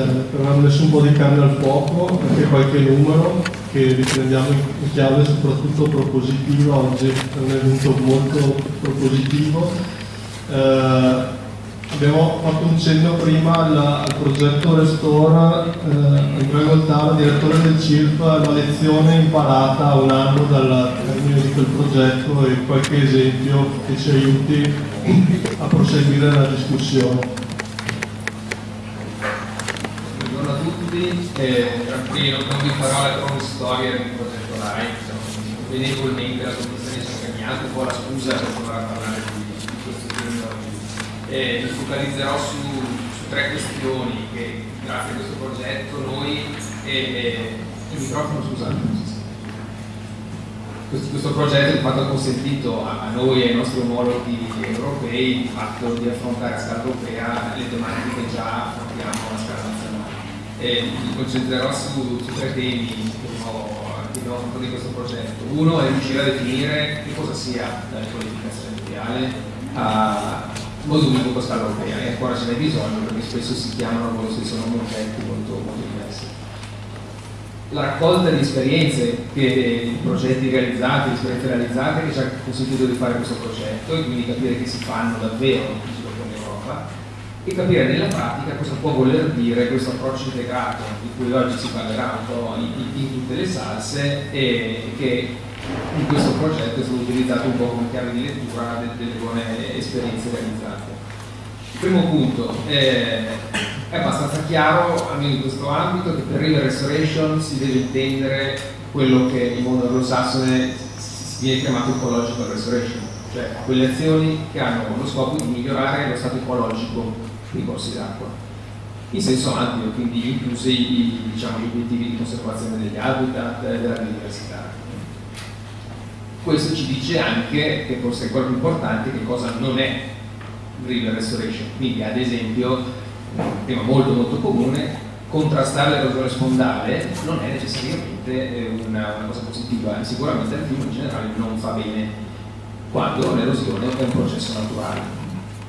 per aver messo un po' di carne al fuoco, anche qualche numero che riprendiamo in chiave soprattutto propositiva, oggi è un evento molto propositivo. Eh, abbiamo fatto un cenno prima al, al progetto Restore, eh, Andrea Goltara, direttore del CIRP, la lezione imparata un anno dal termine di quel progetto e qualche esempio che ci aiuti a proseguire la discussione. Buongiorno a tutti, eh, qui non, non vi farò la cronistoria del progetto LIFE, benevolmente la commissione ci ha cambiato un po' la scusa per provare a parlare eh, mi focalizzerò su, su, tre questioni che grazie a questo progetto noi e, il microfono scusate. Questo, questo progetto ha consentito a, a, noi e ai nostri omologhi europei di fatto di affrontare a scala europea le tematiche che già affrontiamo a scala nazionale e mi concentrerò su, su tre temi che abbiamo affrontato di questo progetto. Uno è riuscire a definire che cosa sia la mondiale uh, molto più lungo scala europea. E ancora ce n'è bisogno perché spesso si chiamano come se sono oggetti molto, molto diversi. La raccolta di esperienze, di progetti realizzati, di esperienze realizzate che ci ha consentito di fare questo progetto e quindi capire che si fanno davvero in Europa e capire nella pratica cosa può voler dire questo approccio integrato di cui oggi si parlerà un po' in, in tutte le salse e che in questo progetto è stato utilizzato un po' come chiave di lettura delle buone esperienze realizzate. Il primo punto è, è abbastanza chiaro, almeno in questo ambito, che per River Restoration si deve intendere quello che in mondo anglosassone viene chiamato ecological restoration, cioè quelle azioni che hanno lo scopo di migliorare lo stato ecologico dei corsi d'acqua in senso ampio, quindi inclusi i, diciamo, gli obiettivi di conservazione degli habitat e della biodiversità questo ci dice anche, che forse è quello più importante, che cosa non è river restoration. Quindi ad esempio, un tema molto molto comune, contrastare l'erosione spondale non è necessariamente eh, una, una cosa positiva sicuramente al fiume in generale non fa bene quando l'erosione è un processo naturale.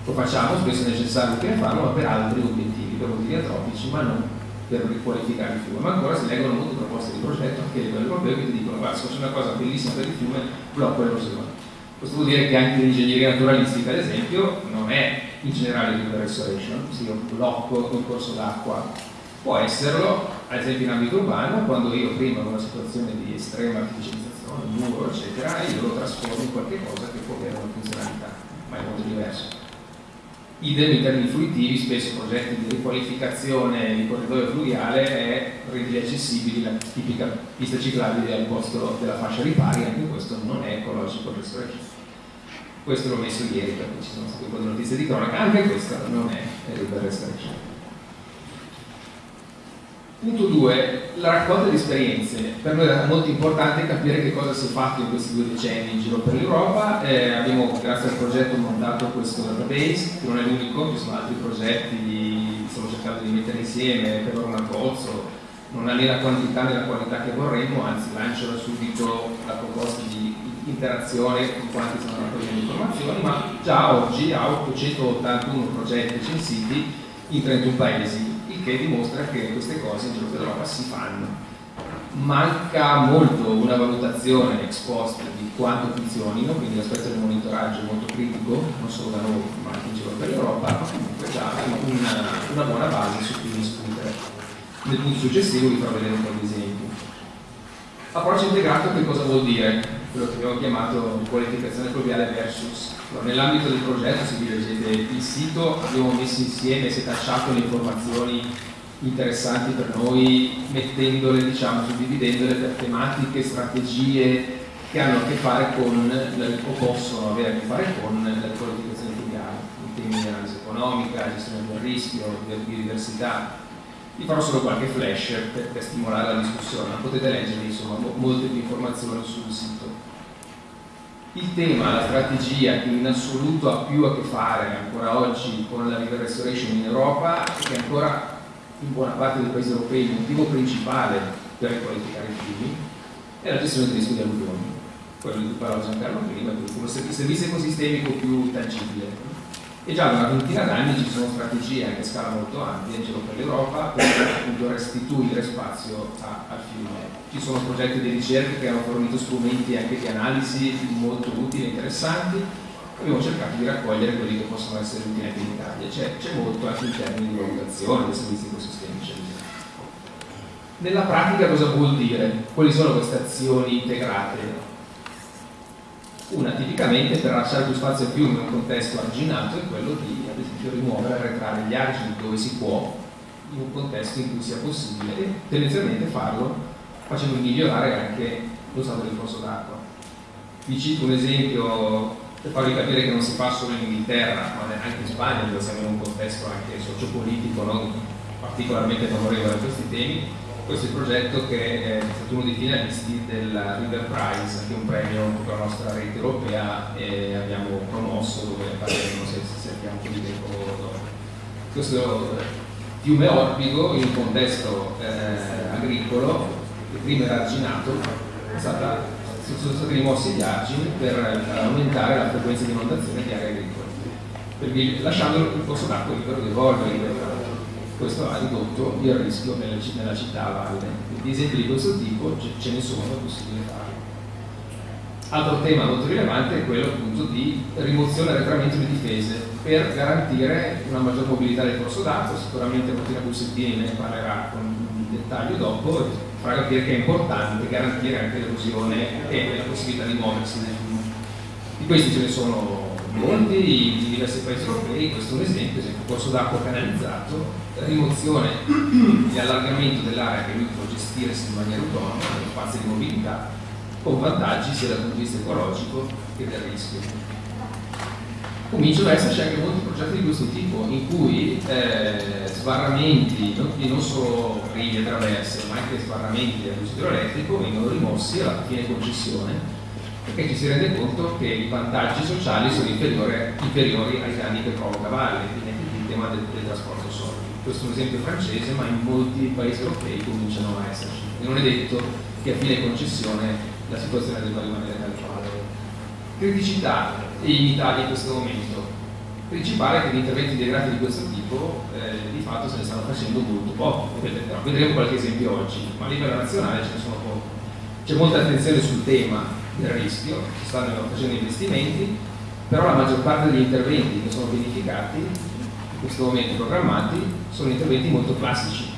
Lo facciamo, spesso è necessario che ne farlo, ma per altri obiettivi, per motivi atrofici, ma non per riqualificare il fiume, ma ancora si leggono molte proposte di progetto anche a livello europeo che ti dicono guarda se fosse una cosa bellissima per il fiume blocco l'erosione. Questo vuol dire che anche l'ingegneria naturalistica ad esempio non è in generale river restoration, se io blocco un corso d'acqua. Può esserlo ad esempio in ambito urbano quando io prima ho una situazione di estrema artificializzazione, un muro eccetera e io lo trasformo in qualche cosa che può avere una funzionalità, ma è molto diverso idem in termini fruitivi, spesso progetti di riqualificazione di corridoio fluviale è rendere accessibili la tipica pista ciclabile al posto della fascia ripari, anche questo non è ecologico restoration. Questo l'ho messo ieri perché ci sono state un po' di notizie di cronaca, anche questo non è river restoration. Punto 2, la raccolta di esperienze. Per noi era molto importante capire che cosa si è fatto in questi due decenni in giro per l'Europa. Eh, abbiamo, grazie al progetto, montato questo database, che non è l'unico, ci sono altri progetti che stiamo cercando di mettere insieme, per un pozzo, non ha né la quantità né la qualità che vorremmo, anzi lancio da subito la proposta di interazione con quanti stanno raccogliendo informazioni, ma già oggi ha 881 progetti censiti in 31 paesi che dimostra che queste cose in giro per l'Europa si fanno. Manca molto una valutazione ex post di quanto funzionino, quindi l'aspetto del monitoraggio è molto critico, non solo da noi ma anche in giro per l'Europa, ma comunque già una, una buona base su cui discutere. Nel punto successivo vi farò vedere un po' di esempi. Approccio integrato che cosa vuol dire? Quello che abbiamo chiamato qualificazione fluviale versus. Nell'ambito del progetto, se vi leggete il sito, abbiamo messo insieme, setacciato le informazioni interessanti per noi, mettendole, diciamo, suddividendole per tematiche, strategie che hanno a che fare con, o possono avere a che fare con la qualificazione fluviale, in termini di analisi economica, gestione del rischio, biodiversità, vi farò solo qualche flash per, per stimolare la discussione, ma potete leggere insomma, molte più informazioni sul sito. Il tema, la strategia che in assoluto ha più a che fare ancora oggi con la river restoration in Europa e che ancora in buona parte dei paesi europei il motivo principale per riqualificare i fiumi è la gestione del rischio di alluvioni, quello di cui parlava Giancarlo prima, il servizio ecosistemico più tangibile e già da una ventina d'anni ci sono strategie anche a scala molto ampia in giro per l'Europa per appunto restituire spazio a, al fiume. Ci sono progetti di ricerca che hanno fornito strumenti anche di analisi molto utili e interessanti abbiamo cercato di raccogliere quelli che possono essere utili anche in Italia. C'è, molto anche in termini di valutazione dei servizi ecosistemici. Nella pratica cosa vuol dire? Quali sono queste azioni integrate? Una tipicamente per lasciare più spazio al fiume in un contesto arginato è quello di ad esempio rimuovere e arretrare gli argini dove si può in un contesto in cui sia possibile e tendenzialmente farlo facendo migliorare anche lo stato del corso d'acqua. Vi cito un esempio per farvi capire che non si fa solo in Inghilterra, ma anche in Spagna, dove siamo in un contesto anche sociopolitico non particolarmente favorevole a questi temi questo è il progetto che è stato uno dei finalisti del River Prize, che è un premio per la nostra rete europea e abbiamo promosso dove parleremo se, se abbiamo più tempo dopo. Questo fiume Orbigo in un contesto eh, agricolo che prima era arginato stata, sono stati rimossi gli argini per aumentare la frequenza di inondazione di aree agricole, lasciando il corso d'acqua libero di evolvere questo ha ridotto il rischio nella, nella città a valle. Di esempi di questo tipo ce ne sono, è possibile farlo. Altro tema molto rilevante è quello appunto di rimozione e arretramento di difese per garantire una maggior mobilità del corso d'acqua, sicuramente Martina Bussettini ne parlerà con dettaglio dopo, farà capire che è importante garantire anche l'erosione e la possibilità di muoversi nel. Di questi ce ne sono molti in diversi paesi europei, questo è un esempio, esempio corso d'acqua canalizzato rimozione e allargamento dell'area che lui può gestirsi in maniera autonoma, nello spazio di mobilità, con vantaggi sia dal punto di vista ecologico che del rischio. Cominciano ad esserci anche molti progetti di questo tipo, in cui eh, sbarramenti, non, non solo rive e traverse, ma anche sbarramenti dell'uso idroelettrico vengono rimossi alla fine concessione, perché ci si rende conto che i vantaggi sociali sono inferiori, ai danni che provoca valle, quindi anche il tema del, del trasporto solidi questo è un esempio francese, ma in molti paesi europei cominciano a esserci. E non è detto che a fine concessione la situazione debba rimanere tale quale. Criticità in Italia in questo momento. Principale è che gli interventi integrati di questo tipo eh, di fatto se ne stanno facendo molto poco. Vedremo qualche esempio oggi, ma a livello nazionale ce ne sono pochi. C'è molta attenzione sul tema del rischio, si stanno facendo investimenti, però la maggior parte degli interventi che sono pianificati in questo momento programmati sono interventi molto classici,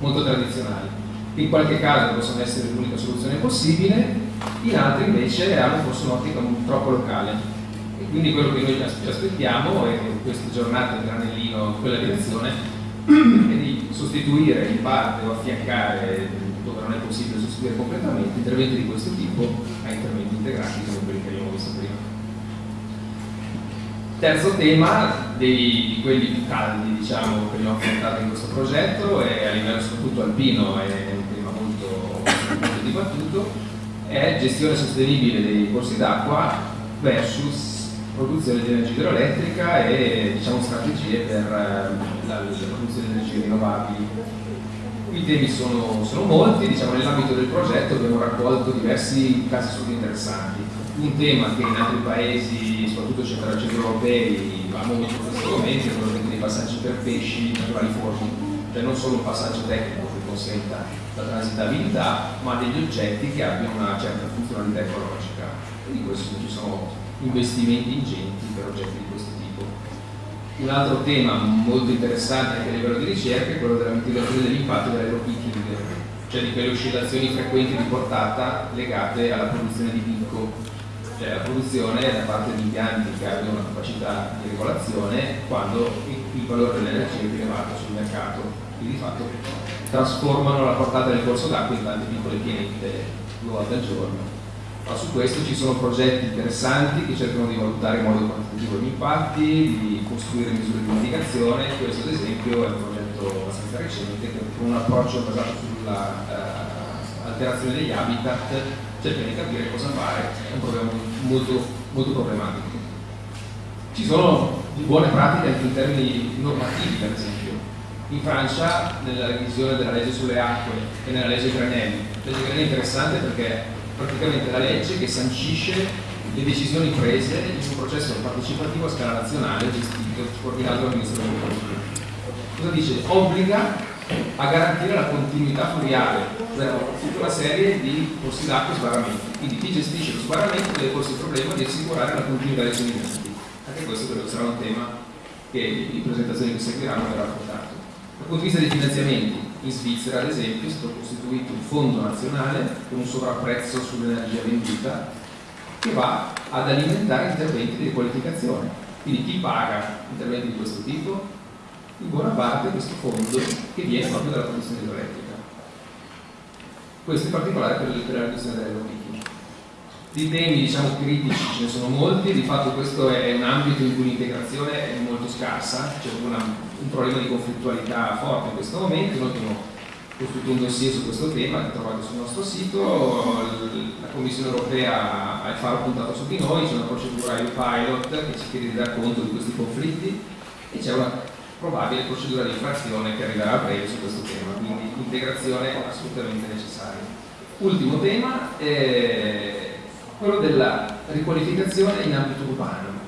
molto tradizionali. In qualche caso possono essere l'unica soluzione possibile, in altri invece hanno forse un'ottica troppo locale. E quindi quello che noi ci aspettiamo che queste giornate granellino in quella direzione è di sostituire in parte o affiancare dove non è possibile sostituire completamente interventi di questo tipo a interventi integrati come quelli che abbiamo visto prima. Terzo tema dei, di quelli più caldi diciamo, che abbiamo affrontato in questo progetto e a livello soprattutto alpino è un tema molto, molto dibattuto, è gestione sostenibile dei corsi d'acqua versus produzione di energia idroelettrica e diciamo, strategie per eh, la, la produzione di energie rinnovabili. I temi sono, sono molti, diciamo, nell'ambito del progetto abbiamo raccolto diversi casi super interessanti. Un tema che in altri paesi soprattutto centro-europei, va molto questi momenti, sono dei passaggi per pesci naturali formi, cioè non solo un passaggio tecnico che consenta la transitabilità, ma degli oggetti che abbiano una certa funzionalità ecologica. E di questo ci sono investimenti ingenti per oggetti di questo tipo. Un altro tema molto interessante anche a livello di ricerca è quello della mitigazione dell'impatto dell'aeropicking, cioè di quelle oscillazioni frequenti di portata legate alla produzione di picco cioè la produzione da parte di impianti che abbiano una capacità di regolazione quando il, valore dell'energia è rilevato sul mercato, quindi di fatto trasformano la portata del corso d'acqua in tante piccole pienette due volte al giorno. Ma su questo ci sono progetti interessanti che cercano di valutare in modo quantitativo gli impatti, di costruire misure di mitigazione, questo ad esempio è un progetto abbastanza recente che con un approccio basato sulla uh, alterazione degli habitat cerca di capire cosa fare, è un problema molto, molto problematico. Ci sono buone pratiche anche in termini normativi, per esempio. In Francia, nella revisione della legge sulle acque e nella legge Granelli, la legge Granelli è interessante perché praticamente la legge che sancisce le decisioni prese in un processo partecipativo a scala nazionale gestito coordinato dal Ministro dell'Agricoltura. Cosa dice? Obbliga a garantire la continuità fluviale, cioè tutta una serie di corsi d'acqua e sbarramenti. Quindi chi gestisce lo sbarramento deve porsi il problema di assicurare la continuità dei suoi Anche questo credo sarà un tema che in presentazioni che seguiranno verrà affrontato. Dal punto di vista dei finanziamenti, in Svizzera ad esempio è stato costituito un fondo nazionale con un sovrapprezzo sull'energia venduta che va ad alimentare interventi di riqualificazione. Quindi chi paga interventi di questo tipo? In buona parte questo fondo che viene proprio dalla produzione idroelettrica. Questo in particolare per, la questione dell'elettrica. Di temi diciamo critici ce ne sono molti, di fatto questo è un ambito in cui l'integrazione è molto scarsa, c'è una, un problema di conflittualità forte in questo momento, noi abbiamo costruito un dossier su questo tema che trovate sul nostro sito, la Commissione europea ha il faro puntato su di noi, c'è una procedura EU pilot che ci chiede di dar conto di questi conflitti e c'è una probabile procedura di infrazione che arriverà a breve su questo tema, quindi integrazione assolutamente necessaria. Ultimo tema, eh, quello della riqualificazione in ambito urbano,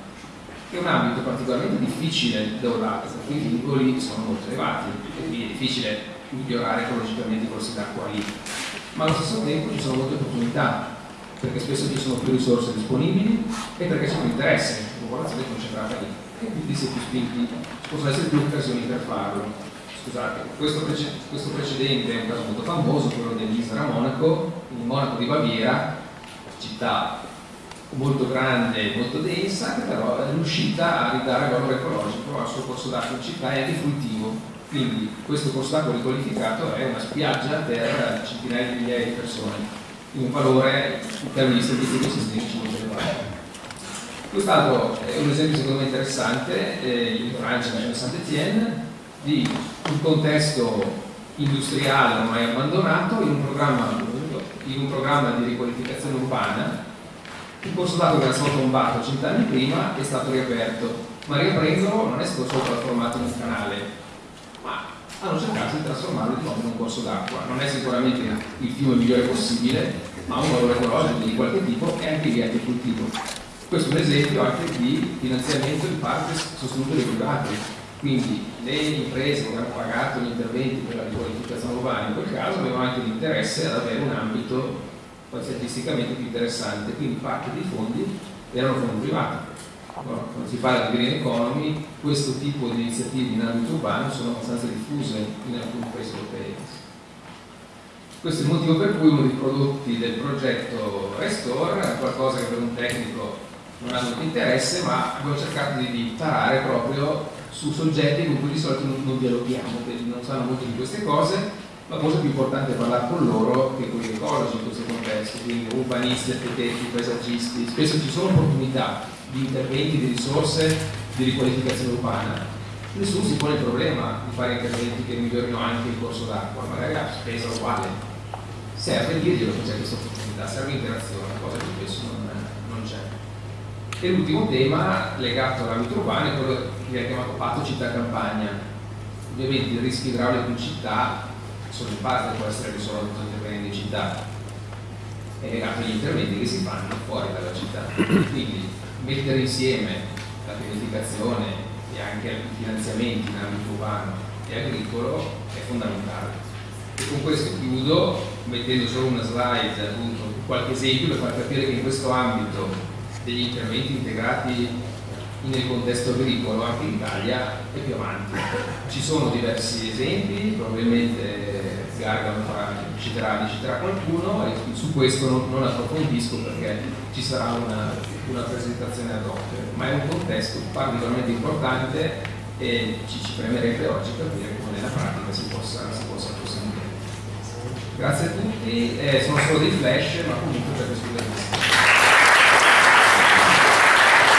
che è un ambito particolarmente difficile da un lato, perché i vincoli sono molto elevati e quindi è difficile migliorare ecologicamente corsi d'acqua lì, ma allo stesso tempo ci sono molte opportunità, perché spesso ci sono più risorse disponibili e perché c'è un interesse, la popolazione è concentrata lì. E quindi si è più spinti, possono essere più occasioni per farlo. Scusate, questo, prece questo precedente è un caso molto famoso, quello dell'Isra Monaco, in Monaco di Baviera, città molto grande e molto densa che però è riuscita a ridare valore ecologico al suo corso d'acqua in città e anche fruitivo quindi questo corso d'acqua riqualificato è una spiaggia per centinaia di migliaia di persone in un valore in termini statistici e sistemici molto elevato. Quest'altro è un esempio secondo me interessante eh, in Francia, a Saint-Étienne di un contesto industriale ormai abbandonato in un programma in un programma di riqualificazione urbana, il corso d'acqua che era stato tombato cent'anni prima è stato riaperto, ma riaprendolo non è stato solo trasformato in un canale, ma hanno cercato di trasformarlo in un corso d'acqua. Non è sicuramente il fiume migliore possibile, ma un valore ecologico di qualche tipo e anche di agricoltivo. Questo è un esempio anche di finanziamento in parte sostenuto dai privati, quindi le imprese che hanno pagato gli interventi per la riqualificazione urbana in quel caso avevano anche l'interesse ad avere un ambito statisticamente più interessante, quindi parte dei fondi erano fondi privati. Quando si parla di green economy, questo tipo di iniziative in ambito urbano sono abbastanza diffuse in alcuni paesi europei. Questo è il motivo per cui uno dei prodotti del progetto Restore è qualcosa che per un tecnico non ha molto interesse, ma abbiamo cercato di tarare proprio su soggetti con cui di solito non, non dialoghiamo, che non sanno molto di queste cose, la cosa più importante è parlare con loro che con gli ecologi in questo contesto, quindi urbanisti, architetti, paesaggisti, spesso ci sono opportunità di interventi, di risorse, di riqualificazione urbana. Nessuno si pone il problema di fare interventi che migliorino anche il corso d'acqua, magari a spesa uguale. Serve dirglielo che c'è questa opportunità, serve interazione, cosa che spesso non, non c'è. E l'ultimo tema legato all'ambito urbano è quello che viene chiamato patto città-campagna. Ovviamente i rischi idraulici in città sono in parte può essere risolto intervenendo in città, è legato agli interventi che si fanno fuori dalla città. Quindi mettere insieme la pianificazione e anche i finanziamenti in ambito urbano e agricolo è fondamentale. E con questo chiudo mettendo solo una slide, appunto, qualche esempio per far capire che in questo ambito degli interventi integrati nel contesto agricolo anche in Italia è più avanti. Ci sono diversi esempi, probabilmente Gargano citerà, citerà qualcuno e su questo non, non, approfondisco perché ci sarà una, una presentazione ad hoc, ma è un contesto particolarmente importante e ci, ci premerebbe oggi capire come nella pratica si possa, si possa proseguire. Grazie a tutti, eh, sono solo dei flash ma comunque per questo